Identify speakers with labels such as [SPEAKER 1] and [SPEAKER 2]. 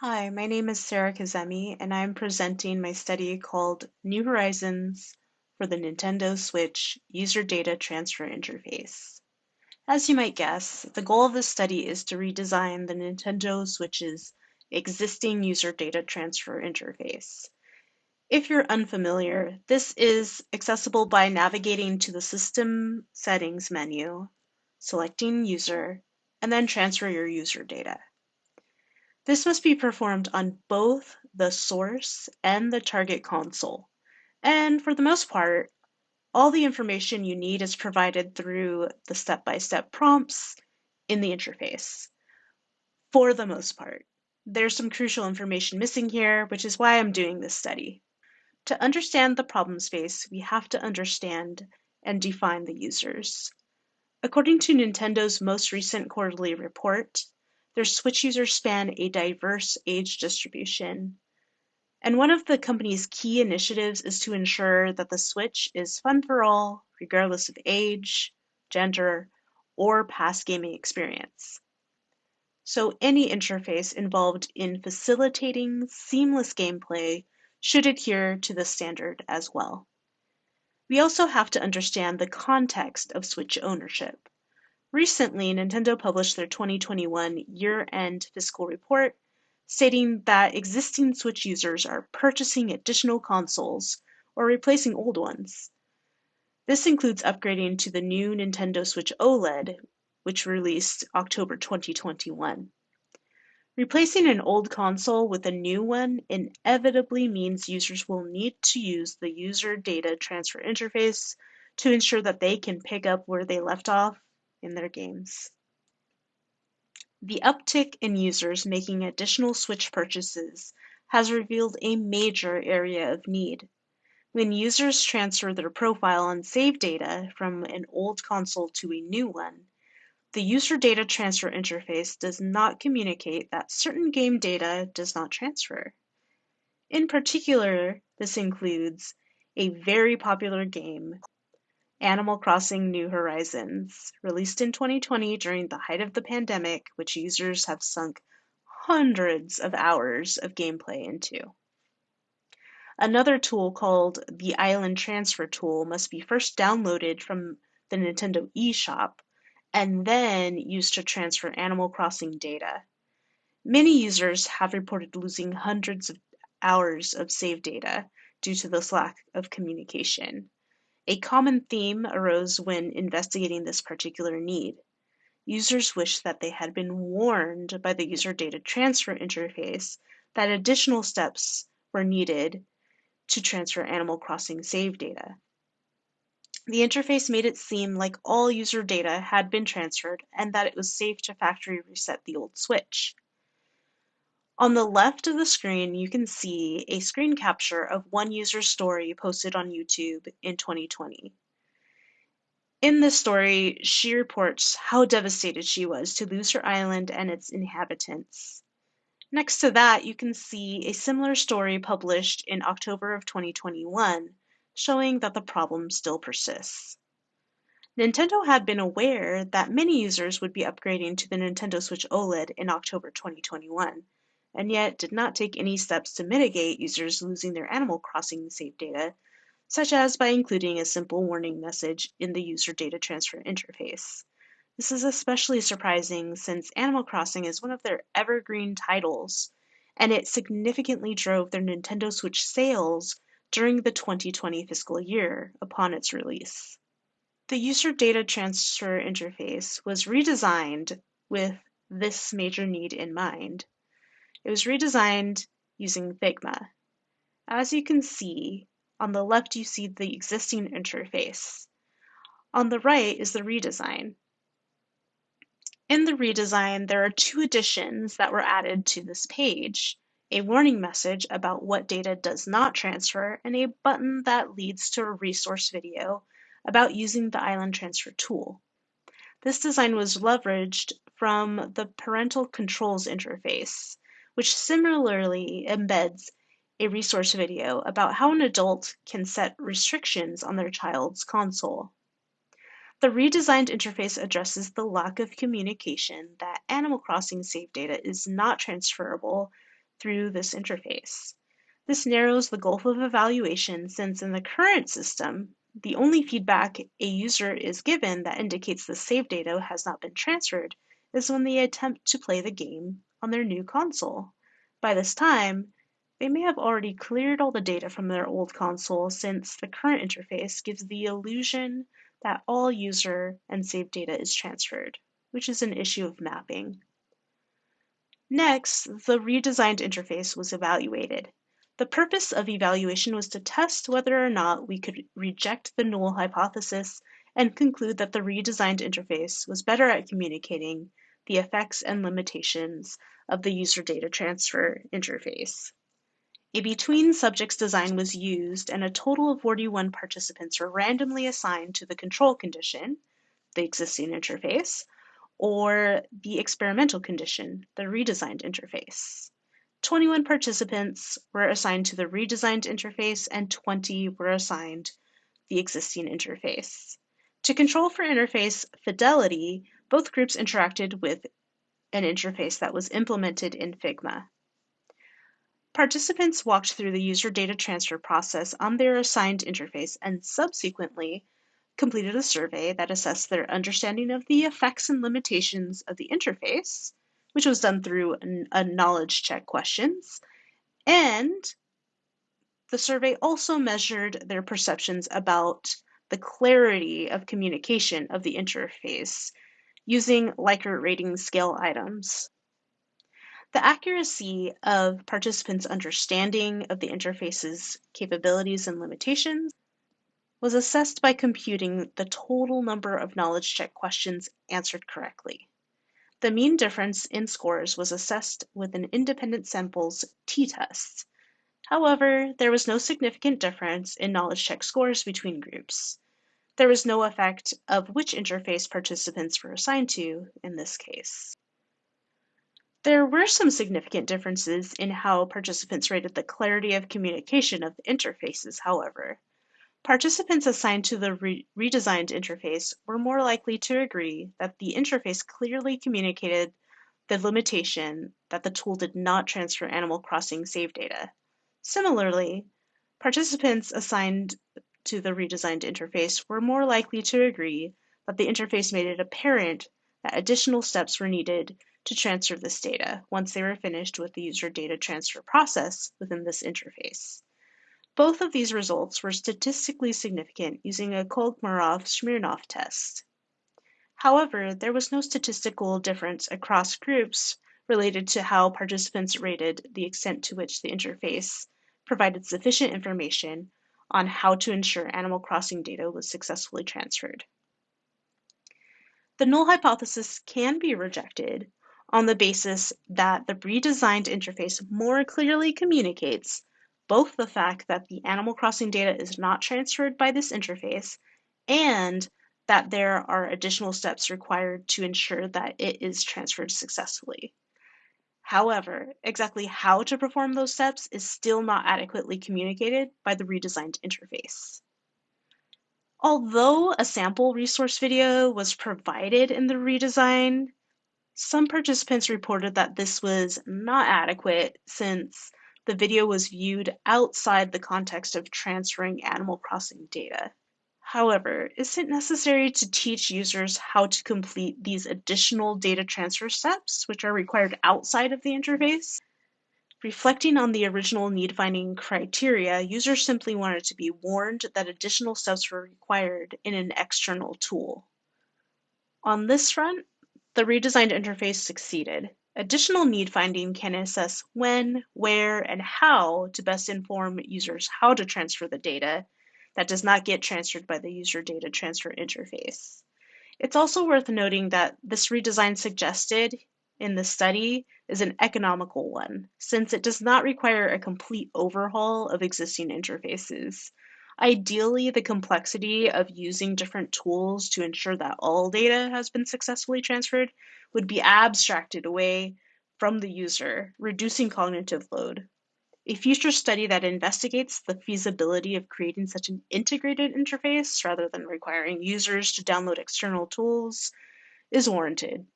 [SPEAKER 1] Hi, my name is Sarah Kazemi, and I'm presenting my study called New Horizons for the Nintendo Switch User Data Transfer Interface. As you might guess, the goal of this study is to redesign the Nintendo Switch's existing user data transfer interface. If you're unfamiliar, this is accessible by navigating to the System Settings menu, selecting User, and then transfer your user data. This must be performed on both the source and the target console. And for the most part, all the information you need is provided through the step-by-step prompts in the interface. For the most part. There's some crucial information missing here, which is why I'm doing this study. To understand the problem space, we have to understand and define the users. According to Nintendo's most recent quarterly report, their Switch users span a diverse age distribution. And one of the company's key initiatives is to ensure that the Switch is fun for all, regardless of age, gender, or past gaming experience. So any interface involved in facilitating seamless gameplay should adhere to this standard as well. We also have to understand the context of Switch ownership. Recently, Nintendo published their 2021 year-end fiscal report, stating that existing Switch users are purchasing additional consoles or replacing old ones. This includes upgrading to the new Nintendo Switch OLED, which released October 2021. Replacing an old console with a new one inevitably means users will need to use the user data transfer interface to ensure that they can pick up where they left off in their games. The uptick in users making additional Switch purchases has revealed a major area of need. When users transfer their profile and save data from an old console to a new one, the user data transfer interface does not communicate that certain game data does not transfer. In particular, this includes a very popular game Animal Crossing New Horizons, released in 2020 during the height of the pandemic, which users have sunk hundreds of hours of gameplay into. Another tool called the Island Transfer Tool must be first downloaded from the Nintendo eShop and then used to transfer Animal Crossing data. Many users have reported losing hundreds of hours of save data due to this lack of communication. A common theme arose when investigating this particular need. Users wished that they had been warned by the user data transfer interface that additional steps were needed to transfer Animal Crossing save data. The interface made it seem like all user data had been transferred and that it was safe to factory reset the old switch. On the left of the screen, you can see a screen capture of one user's story posted on YouTube in 2020. In this story, she reports how devastated she was to lose her island and its inhabitants. Next to that, you can see a similar story published in October of 2021, showing that the problem still persists. Nintendo had been aware that many users would be upgrading to the Nintendo Switch OLED in October 2021, and yet did not take any steps to mitigate users losing their Animal Crossing save data, such as by including a simple warning message in the user data transfer interface. This is especially surprising since Animal Crossing is one of their evergreen titles, and it significantly drove their Nintendo Switch sales during the 2020 fiscal year upon its release. The user data transfer interface was redesigned with this major need in mind. It was redesigned using Figma. As you can see, on the left you see the existing interface. On the right is the redesign. In the redesign, there are two additions that were added to this page. A warning message about what data does not transfer, and a button that leads to a resource video about using the Island Transfer tool. This design was leveraged from the Parental Controls interface, which similarly embeds a resource video about how an adult can set restrictions on their child's console. The redesigned interface addresses the lack of communication that Animal Crossing save data is not transferable through this interface. This narrows the gulf of evaluation since in the current system, the only feedback a user is given that indicates the save data has not been transferred is when they attempt to play the game on their new console. By this time, they may have already cleared all the data from their old console since the current interface gives the illusion that all user and save data is transferred, which is an issue of mapping. Next, the redesigned interface was evaluated. The purpose of evaluation was to test whether or not we could reject the null hypothesis and conclude that the redesigned interface was better at communicating the effects and limitations of the user data transfer interface. A between subjects design was used and a total of 41 participants were randomly assigned to the control condition, the existing interface, or the experimental condition, the redesigned interface. 21 participants were assigned to the redesigned interface and 20 were assigned the existing interface. To control for interface fidelity, both groups interacted with an interface that was implemented in Figma. Participants walked through the user data transfer process on their assigned interface and subsequently completed a survey that assessed their understanding of the effects and limitations of the interface, which was done through a knowledge check questions, and the survey also measured their perceptions about the clarity of communication of the interface using Likert rating scale items. The accuracy of participants' understanding of the interface's capabilities and limitations was assessed by computing the total number of knowledge check questions answered correctly. The mean difference in scores was assessed with an independent sample's t-test. However, there was no significant difference in knowledge check scores between groups. There was no effect of which interface participants were assigned to in this case. There were some significant differences in how participants rated the clarity of communication of the interfaces, however. Participants assigned to the re redesigned interface were more likely to agree that the interface clearly communicated the limitation that the tool did not transfer Animal Crossing save data. Similarly, participants assigned to the redesigned interface were more likely to agree that the interface made it apparent that additional steps were needed to transfer this data once they were finished with the user data transfer process within this interface. Both of these results were statistically significant using a Kolmogorov-Smirnov test. However, there was no statistical difference across groups related to how participants rated the extent to which the interface provided sufficient information on how to ensure Animal Crossing data was successfully transferred. The null hypothesis can be rejected on the basis that the redesigned interface more clearly communicates both the fact that the Animal Crossing data is not transferred by this interface and that there are additional steps required to ensure that it is transferred successfully. However, exactly how to perform those steps is still not adequately communicated by the redesigned interface. Although a sample resource video was provided in the redesign, some participants reported that this was not adequate since the video was viewed outside the context of transferring Animal Crossing data. However, is it necessary to teach users how to complete these additional data transfer steps, which are required outside of the interface? Reflecting on the original need finding criteria, users simply wanted to be warned that additional steps were required in an external tool. On this front, the redesigned interface succeeded. Additional need finding can assess when, where, and how to best inform users how to transfer the data that does not get transferred by the user data transfer interface. It's also worth noting that this redesign suggested in the study is an economical one, since it does not require a complete overhaul of existing interfaces. Ideally, the complexity of using different tools to ensure that all data has been successfully transferred would be abstracted away from the user, reducing cognitive load. A future study that investigates the feasibility of creating such an integrated interface rather than requiring users to download external tools is warranted.